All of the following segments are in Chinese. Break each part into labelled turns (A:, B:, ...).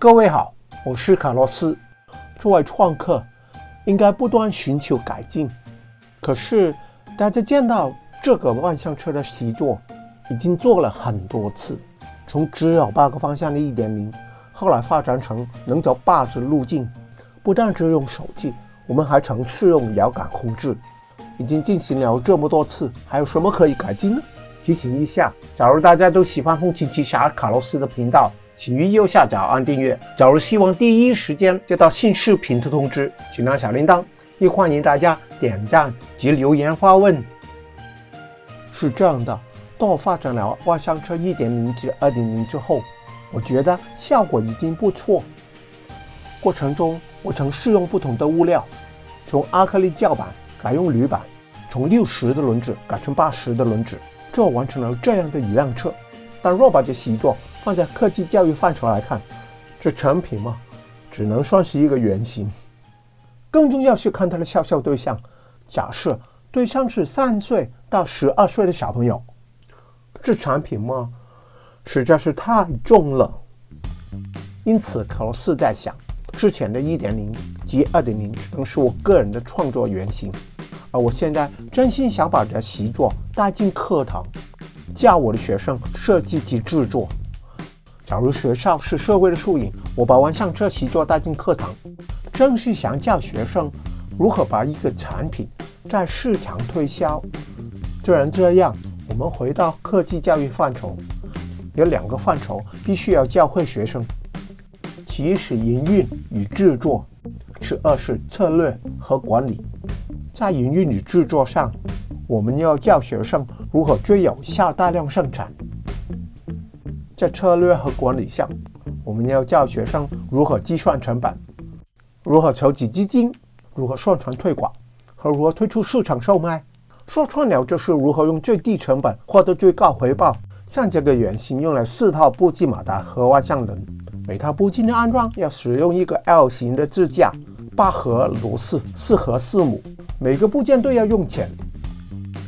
A: 各位好，我是卡洛斯。作为创客，应该不断寻求改进。可是，大家见到这个万向车的习作，已经做了很多次，从只有八个方向的一点零，后来发展成能走八字路径。不但只用手机，我们还曾试用遥感控制。已经进行了这么多次，还有什么可以改进呢？提醒一下，假如大家都喜欢红旗旗侠卡洛斯的频道，请于右下角按订阅。假如希望第一时间接到新视频的通知，请按小铃铛。也欢迎大家点赞及留言发问。是这样的，当我发展了万向车1.0至2.0之后，我觉得效果已经不错。过程中，我曾试用不同的物料，从阿克力胶板改用铝板。从六十的轮子改成八十的轮子，这完成了这样的一辆车。但若把这习作放在科技教育范畴来看，这成品嘛，只能算是一个原型。更重要是看它的销售对象。假设对象是三岁到十二岁的小朋友，这产品嘛，实在是太重了。因此，卡洛斯在想，之前的一点零及二点零只能是我个人的创作原型。而我现在真心想把这习作带进课堂，教我的学生设计及制作。假如学校是社会的缩影，我把万向车习作带进课堂，正是想教学生如何把一个产品在市场推销。既然这样，我们回到科技教育范畴，有两个范畴必须要教会学生：其一是营运与制作，其二是策略和管理。在营运与制作上，我们要教学生如何最有效大量生产；在策略和管理上，我们要教学生如何计算成本、如何筹集资金、如何宣传推广和如何推出市场售卖。说穿了，就是如何用最低成本获得最高回报。像这个原型用了四套步进马达和万向轮，每套步进的安装要使用一个 L 型的支架，八盒螺丝，四盒四母。每个部件都要用钱，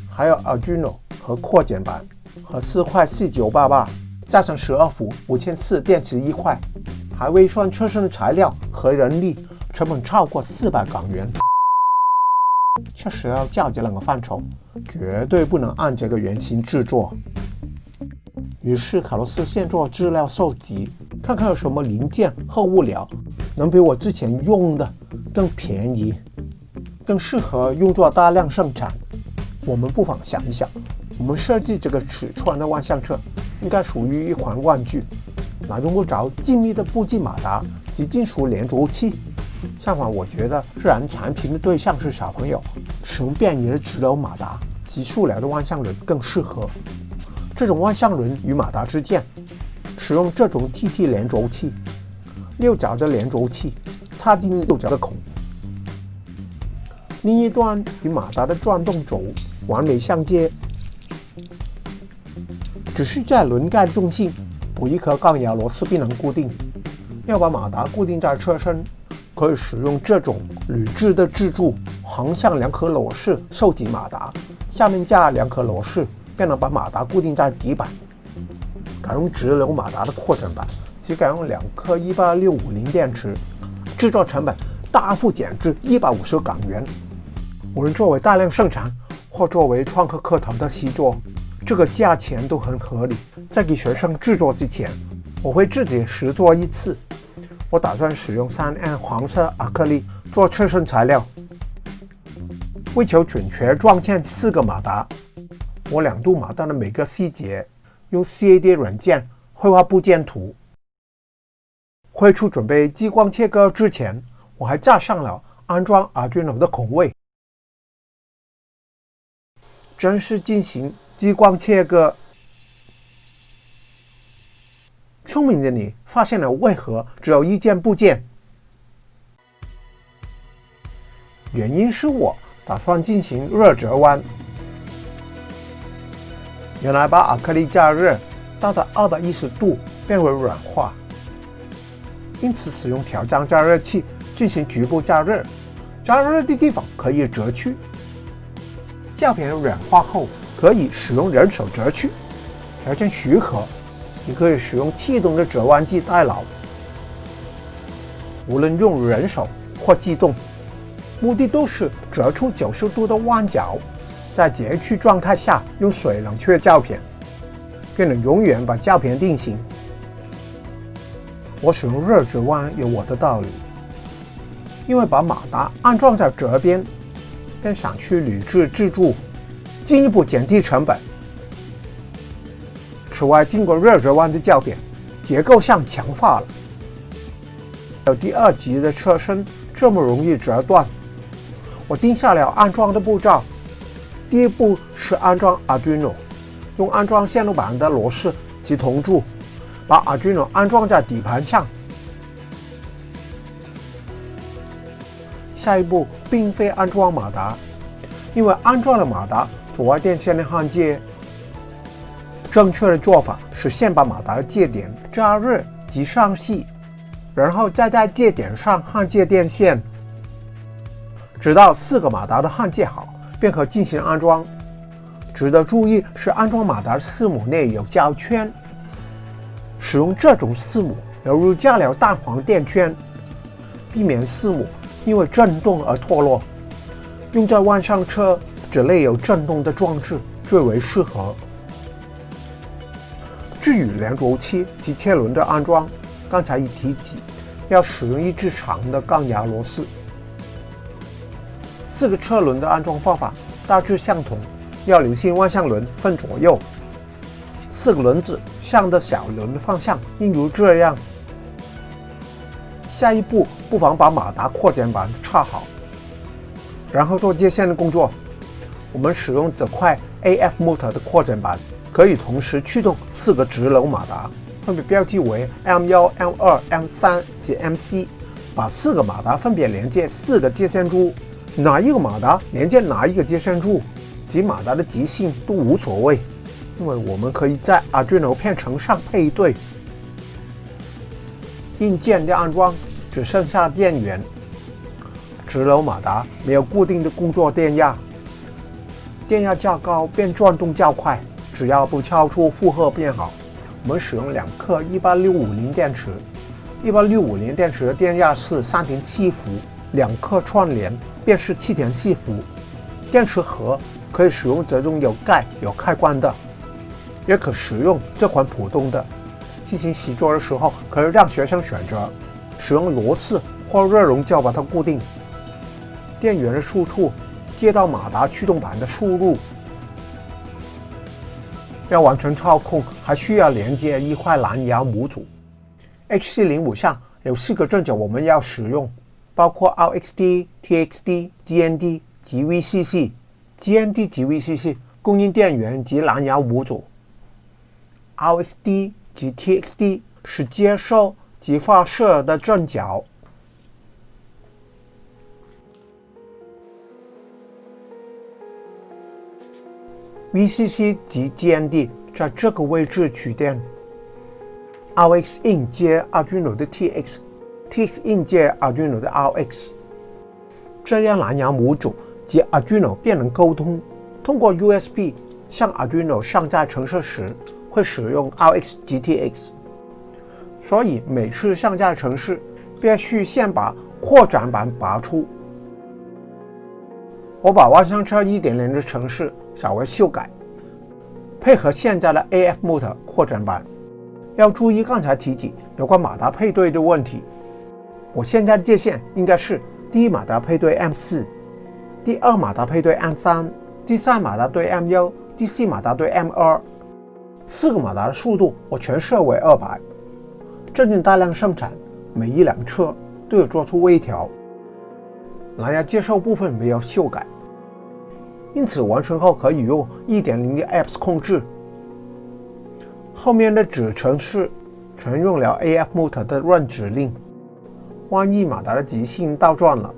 A: 还有 Arduino 和扩减板和四块四九八八，加上十二伏五千四电池一块，还未算车身的材料和人力，成本超过四百港元。确实要较这两个范畴，绝对不能按这个原型制作。于是卡洛斯先做资料收集，看看有什么零件和物料能比我之前用的更便宜。更适合用作大量生产。我们不妨想一想，我们设计这个尺寸的万向车，应该属于一款玩具，哪用不着精密的步进马达及金属连轴器。相反，我觉得自然产品的对象是小朋友，使用便宜的直流马达及塑料的万向轮更适合。这种万向轮与马达之间，使用这种 TT 连轴器，六角的连轴器插进六角的孔。另一端与马达的转动轴完美相接，只是在轮盖的中心补一颗钢牙螺丝并能固定。要把马达固定在车身，可以使用这种铝制的支柱，横向两颗螺丝收紧马达，下面架两颗螺丝，便能把马达固定在底板。改用直流马达的扩展板，即改用两颗一八六五零电池，制作成本大幅减至一百五十港元。无论作为大量生产或作为创客课堂的习作，这个价钱都很合理。在给学生制作之前，我会自己实做一次。我打算使用 3M 黄色阿克力做车身材料。为求准确装嵌四个马达，我两度马达的每个细节用 CAD 软件绘画部件图。绘出准备激光切割之前，我还加上了安装 Arduino 的孔位。正式进行激光切割。聪明的你发现了为何只有一件部件？原因是我打算进行热折弯。原来把亚克力加热到达二百一十度变为软化，因此使用调浆加热器进行局部加热，加热的地方可以折去。胶片软化后，可以使用人手折去，条件许可，你可以使用气动的折弯机代劳。无论用人手或机动，目的都是折出九十度的弯角，在截取状态下用水冷却胶片，更能永远把胶片定型。我使用热折弯有我的道理，因为把马达安装在折边，更想去铝制支柱，进一步减低成本。此外，经过热折弯的校点。结构上强化了，有第二级的车身这么容易折断。我定下了安装的步骤：第一步是安装 Arduino，用安装线路板的螺丝及铜柱把 Arduino 安装在底盘上。下一步并非安装马达，因为安装了马达，阻碍电线的焊接。正确的做法是先把马达的接点加热及上细，然后再在接点上焊接电线，直到四个马达的焊接好，便可进行安装。值得注意是，安装马达的四母内有胶圈，使用这种四母犹如加了蛋黄垫圈，避免四母因为震动而脱落。用在万向车这类有震动的装置最为适合。至于连轴器及车轮的安装，刚才已提及，要使用一支长的钢牙螺丝。四个车轮的安装方法大致相同，要留心万向轮分左右。四个轮子向的小轮的方向应如这样。下一步，不妨把马达扩展板插好，然后做接线的工作。我们使用这块 AF motor 的扩展板。可以同时驱动四个直流马达，分别标记为 M1、M2、M3 及 MC，把四个马达分别连接四个接线柱，哪一个马达连接哪一个接线柱及马达的极性都无所谓，因为我们可以在 Arduino 片程上配对。硬件的安装只剩下电源，直流马达没有固定的工作电压，电压较高便转动较快。只要不超出负荷便好。我们使用两克一八六五零电池，一八六五零电池的电压是三点七伏，两克串联便是七点四伏。电池盒可以使用这种有盖有开关的，也可使用这款普通的。进行习作的时候，可以让学生选择使用螺丝或热熔胶把它固定。电源的输出接到马达驱动板的输入。要完成操控，还需要连接一块蓝牙模组。HC05 上有四个正脚，我们要使用，包括 RXD、TXD、GND 及 VCC。GND 及 VCC 供应电源及蓝牙模组，RXD 及 TXD 是接收及发射的正脚。VCC 及 GND 在这个位置取电，RX in 接 Arduino 的 TX，TX in 接 Arduino 的 RX，这样蓝牙模组及 Arduino 便能沟通。通过 USB 向 Arduino 上架程式时，会使用 RX 及 TX，所以每次上架程式必须先把扩展板拔出。我把万向车1.0的程式。稍微修改，配合现在的 AF motor 扩展版。要注意刚才提及有关马达配对的问题。我现在的界限应该是：第一马达配对 M4，第二马达配对 M3，第三马达对 M1，第四马达对 M2。四个马达的速度我全设为二百。正经大量生产，每一辆车都有做出微调。蓝牙接收部分没有修改。因此，完成后可以用1.0的 apps 控制。后面的子程式全用了 AF motor 的 run 指令。万一马达的极性倒转了，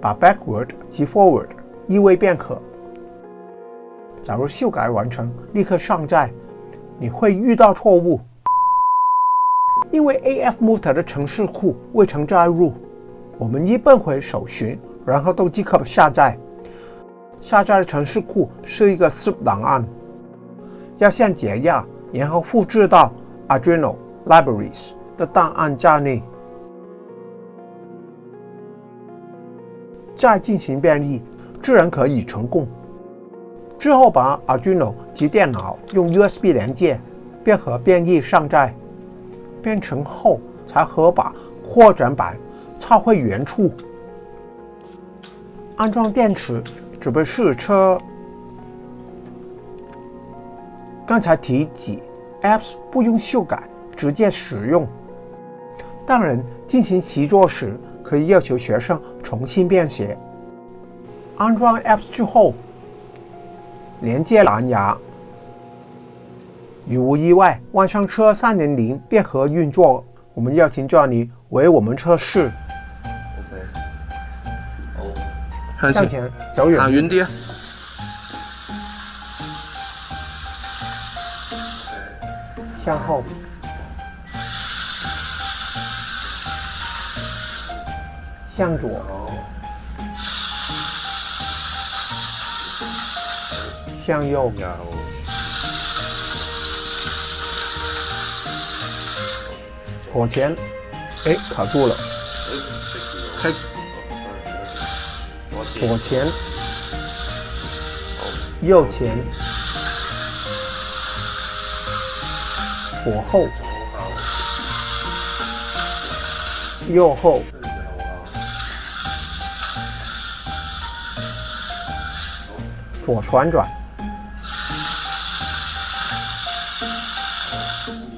A: 把 backward 及 forward 移位便可。假如修改完成，立刻上载，你会遇到错误，因为 AF motor 的程式库未曾载入。我们一奔回首寻，然后都即刻下载。下载的程式库是一个 zip 档案，要先解压，然后复制到 Arduino Libraries 的档案夹内。再进行编译，自然可以成功。之后把 Arduino 及电脑用 USB 连接，便和编译上载。编程后才和把扩展板插回原处。安装电池准备试车。刚才提及，Apps 不用修改，直接使用。当然，进行习作时可以要求学生重新编写。安装 Apps 之后。连接蓝牙，无意外，万商车三点零便可运作。我们邀请 Johnny 为我们测试。向前走远，
B: 啊。
A: 向后，向左。向右，左前，哎，卡住了。开，左前，右前，左后，右后，左旋转。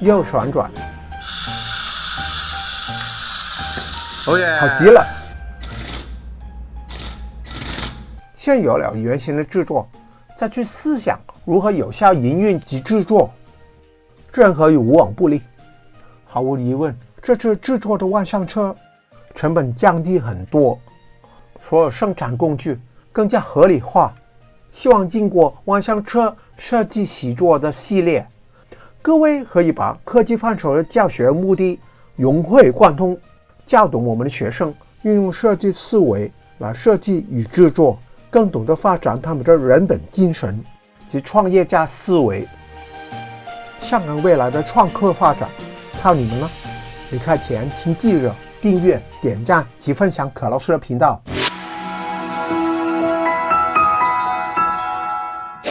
A: 右旋转，好极了。现有了原型的制作，再去思想如何有效营运及制作，自然可以无往不利。毫无疑问，这次制作的万向车成本降低很多，所有生产工具更加合理化。希望经过万向车设计习作的系列。各位可以把科技范畴的教学目的融会贯通，教懂我们的学生运用设计思维来设计与制作，更懂得发展他们的人本精神及创业家思维。香港未来的创客发展靠你们了！离开前请记得订阅、点赞及分享可老师的频道。